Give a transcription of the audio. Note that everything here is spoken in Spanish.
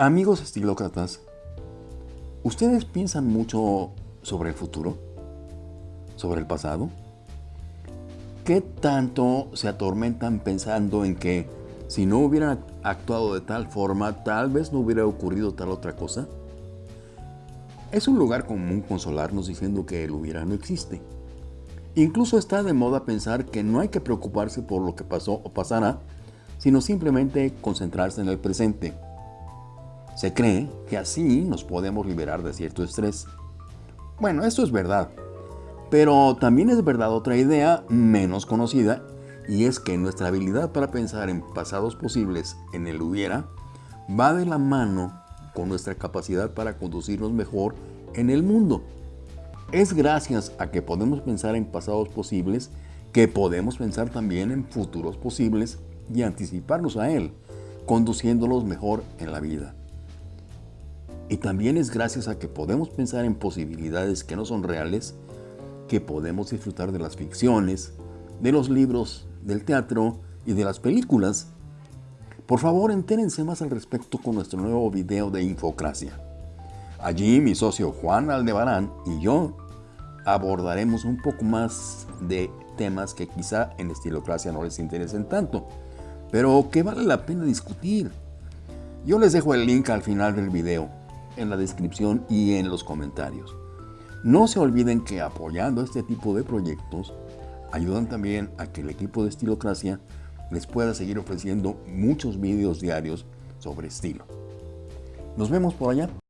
Amigos estilócratas, ¿ustedes piensan mucho sobre el futuro? ¿Sobre el pasado? ¿Qué tanto se atormentan pensando en que si no hubieran actuado de tal forma, tal vez no hubiera ocurrido tal otra cosa? Es un lugar común consolarnos diciendo que el hubiera no existe. Incluso está de moda pensar que no hay que preocuparse por lo que pasó o pasará, sino simplemente concentrarse en el presente. Se cree que así nos podemos liberar de cierto estrés. Bueno, esto es verdad, pero también es verdad otra idea menos conocida y es que nuestra habilidad para pensar en pasados posibles en el hubiera va de la mano con nuestra capacidad para conducirnos mejor en el mundo. Es gracias a que podemos pensar en pasados posibles que podemos pensar también en futuros posibles y anticiparnos a él, conduciéndolos mejor en la vida. Y también es gracias a que podemos pensar en posibilidades que no son reales, que podemos disfrutar de las ficciones, de los libros, del teatro y de las películas. Por favor, entérense más al respecto con nuestro nuevo video de Infocracia. Allí mi socio Juan Aldebarán y yo abordaremos un poco más de temas que quizá en Estilocracia no les interesen tanto, pero que vale la pena discutir. Yo les dejo el link al final del video en la descripción y en los comentarios. No se olviden que apoyando este tipo de proyectos ayudan también a que el equipo de Estilocracia les pueda seguir ofreciendo muchos vídeos diarios sobre estilo. Nos vemos por allá.